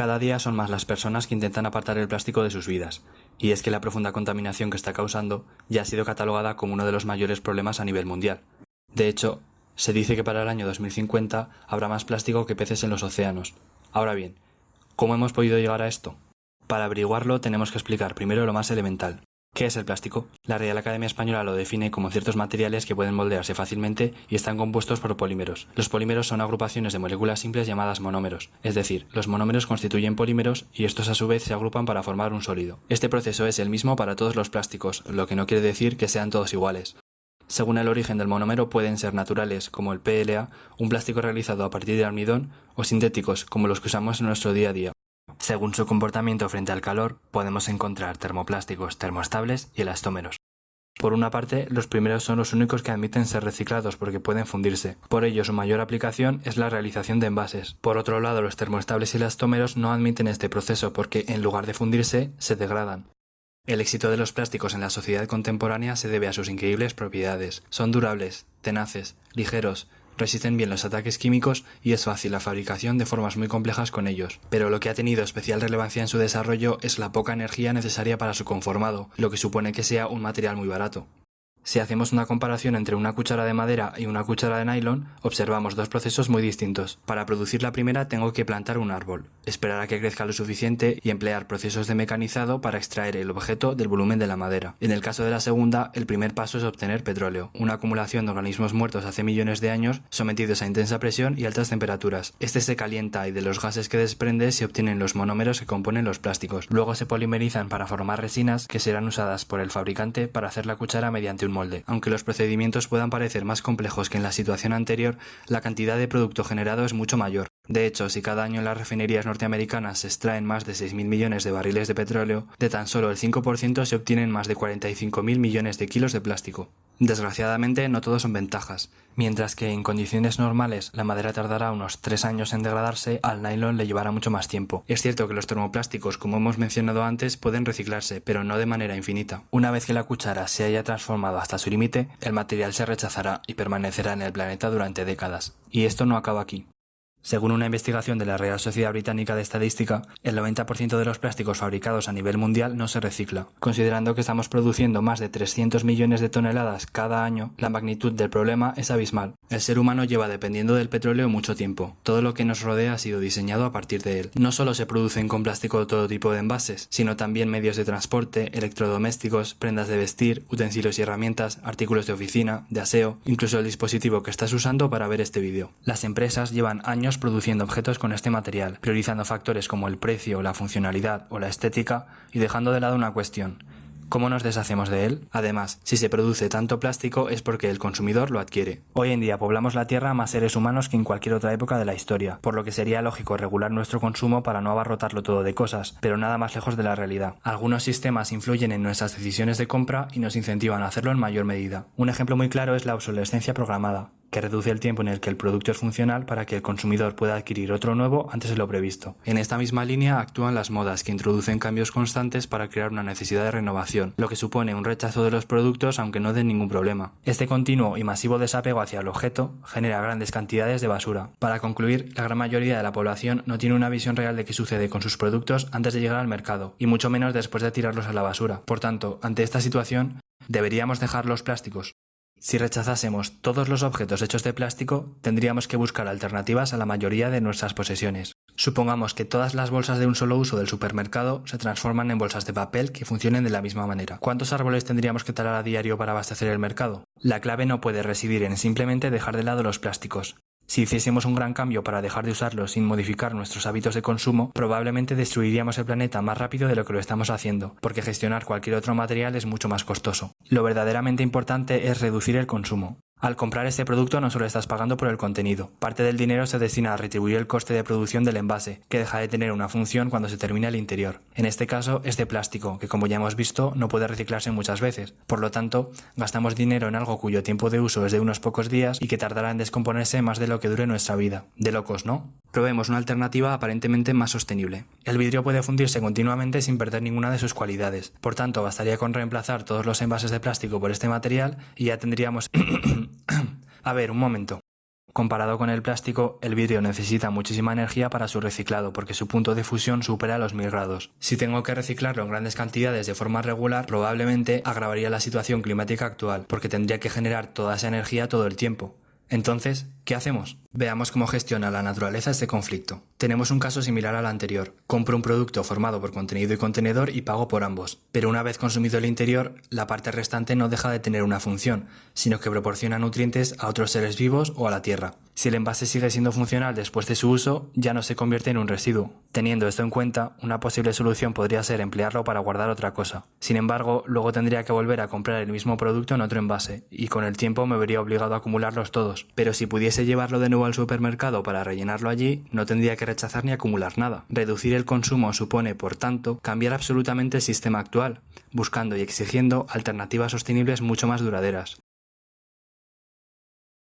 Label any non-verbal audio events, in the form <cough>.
Cada día son más las personas que intentan apartar el plástico de sus vidas, y es que la profunda contaminación que está causando ya ha sido catalogada como uno de los mayores problemas a nivel mundial. De hecho, se dice que para el año 2050 habrá más plástico que peces en los océanos. Ahora bien, ¿cómo hemos podido llegar a esto? Para averiguarlo tenemos que explicar primero lo más elemental, ¿Qué es el plástico? La Real Academia Española lo define como ciertos materiales que pueden moldearse fácilmente y están compuestos por polímeros. Los polímeros son agrupaciones de moléculas simples llamadas monómeros, es decir, los monómeros constituyen polímeros y estos a su vez se agrupan para formar un sólido. Este proceso es el mismo para todos los plásticos, lo que no quiere decir que sean todos iguales. Según el origen del monómero pueden ser naturales, como el PLA, un plástico realizado a partir de almidón, o sintéticos, como los que usamos en nuestro día a día. Según su comportamiento frente al calor, podemos encontrar termoplásticos termoestables y elastómeros. Por una parte, los primeros son los únicos que admiten ser reciclados porque pueden fundirse. Por ello, su mayor aplicación es la realización de envases. Por otro lado, los termoestables y elastómeros no admiten este proceso porque, en lugar de fundirse, se degradan. El éxito de los plásticos en la sociedad contemporánea se debe a sus increíbles propiedades. Son durables, tenaces, ligeros, resisten bien los ataques químicos y es fácil la fabricación de formas muy complejas con ellos. Pero lo que ha tenido especial relevancia en su desarrollo es la poca energía necesaria para su conformado, lo que supone que sea un material muy barato. Si hacemos una comparación entre una cuchara de madera y una cuchara de nylon, observamos dos procesos muy distintos. Para producir la primera tengo que plantar un árbol, esperar a que crezca lo suficiente y emplear procesos de mecanizado para extraer el objeto del volumen de la madera. En el caso de la segunda, el primer paso es obtener petróleo, una acumulación de organismos muertos hace millones de años sometidos a intensa presión y altas temperaturas. Este se calienta y de los gases que desprende se obtienen los monómeros que componen los plásticos. Luego se polimerizan para formar resinas que serán usadas por el fabricante para hacer la cuchara mediante un molde. Aunque los procedimientos puedan parecer más complejos que en la situación anterior, la cantidad de producto generado es mucho mayor. De hecho, si cada año en las refinerías norteamericanas se extraen más de 6.000 millones de barriles de petróleo, de tan solo el 5% se obtienen más de 45.000 millones de kilos de plástico. Desgraciadamente no todo son ventajas. Mientras que en condiciones normales la madera tardará unos 3 años en degradarse, al nylon le llevará mucho más tiempo. Es cierto que los termoplásticos, como hemos mencionado antes, pueden reciclarse, pero no de manera infinita. Una vez que la cuchara se haya transformado hasta su límite, el material se rechazará y permanecerá en el planeta durante décadas. Y esto no acaba aquí. Según una investigación de la Real Sociedad Británica de Estadística, el 90% de los plásticos fabricados a nivel mundial no se recicla. Considerando que estamos produciendo más de 300 millones de toneladas cada año, la magnitud del problema es abismal. El ser humano lleva dependiendo del petróleo mucho tiempo. Todo lo que nos rodea ha sido diseñado a partir de él. No solo se producen con plástico todo tipo de envases, sino también medios de transporte, electrodomésticos, prendas de vestir, utensilios y herramientas, artículos de oficina, de aseo, incluso el dispositivo que estás usando para ver este vídeo. Las empresas llevan años produciendo objetos con este material, priorizando factores como el precio, la funcionalidad o la estética y dejando de lado una cuestión. ¿Cómo nos deshacemos de él? Además, si se produce tanto plástico es porque el consumidor lo adquiere. Hoy en día poblamos la Tierra más seres humanos que en cualquier otra época de la historia, por lo que sería lógico regular nuestro consumo para no abarrotarlo todo de cosas, pero nada más lejos de la realidad. Algunos sistemas influyen en nuestras decisiones de compra y nos incentivan a hacerlo en mayor medida. Un ejemplo muy claro es la obsolescencia programada que reduce el tiempo en el que el producto es funcional para que el consumidor pueda adquirir otro nuevo antes de lo previsto. En esta misma línea actúan las modas que introducen cambios constantes para crear una necesidad de renovación, lo que supone un rechazo de los productos aunque no den ningún problema. Este continuo y masivo desapego hacia el objeto genera grandes cantidades de basura. Para concluir, la gran mayoría de la población no tiene una visión real de qué sucede con sus productos antes de llegar al mercado, y mucho menos después de tirarlos a la basura. Por tanto, ante esta situación, ¿deberíamos dejar los plásticos? Si rechazásemos todos los objetos hechos de plástico, tendríamos que buscar alternativas a la mayoría de nuestras posesiones. Supongamos que todas las bolsas de un solo uso del supermercado se transforman en bolsas de papel que funcionen de la misma manera. ¿Cuántos árboles tendríamos que talar a diario para abastecer el mercado? La clave no puede residir en simplemente dejar de lado los plásticos. Si hiciésemos un gran cambio para dejar de usarlos sin modificar nuestros hábitos de consumo, probablemente destruiríamos el planeta más rápido de lo que lo estamos haciendo, porque gestionar cualquier otro material es mucho más costoso. Lo verdaderamente importante es reducir el consumo. Al comprar este producto no solo estás pagando por el contenido, parte del dinero se destina a retribuir el coste de producción del envase, que deja de tener una función cuando se termina el interior. En este caso es de plástico, que como ya hemos visto no puede reciclarse muchas veces, por lo tanto gastamos dinero en algo cuyo tiempo de uso es de unos pocos días y que tardará en descomponerse más de lo que dure nuestra vida. De locos, ¿no? Probemos una alternativa aparentemente más sostenible. El vidrio puede fundirse continuamente sin perder ninguna de sus cualidades, por tanto bastaría con reemplazar todos los envases de plástico por este material y ya tendríamos <clears throat> A ver, un momento. Comparado con el plástico, el vidrio necesita muchísima energía para su reciclado porque su punto de fusión supera los 1000 grados. Si tengo que reciclarlo en grandes cantidades de forma regular, probablemente agravaría la situación climática actual porque tendría que generar toda esa energía todo el tiempo. Entonces, ¿qué hacemos? Veamos cómo gestiona la naturaleza este conflicto. Tenemos un caso similar al anterior. Compro un producto formado por contenido y contenedor y pago por ambos. Pero una vez consumido el interior, la parte restante no deja de tener una función, sino que proporciona nutrientes a otros seres vivos o a la tierra. Si el envase sigue siendo funcional después de su uso, ya no se convierte en un residuo. Teniendo esto en cuenta, una posible solución podría ser emplearlo para guardar otra cosa. Sin embargo, luego tendría que volver a comprar el mismo producto en otro envase, y con el tiempo me vería obligado a acumularlos todos. Pero si pudiese llevarlo de nuevo al supermercado para rellenarlo allí, no tendría que rechazar ni acumular nada. Reducir el consumo supone, por tanto, cambiar absolutamente el sistema actual, buscando y exigiendo alternativas sostenibles mucho más duraderas.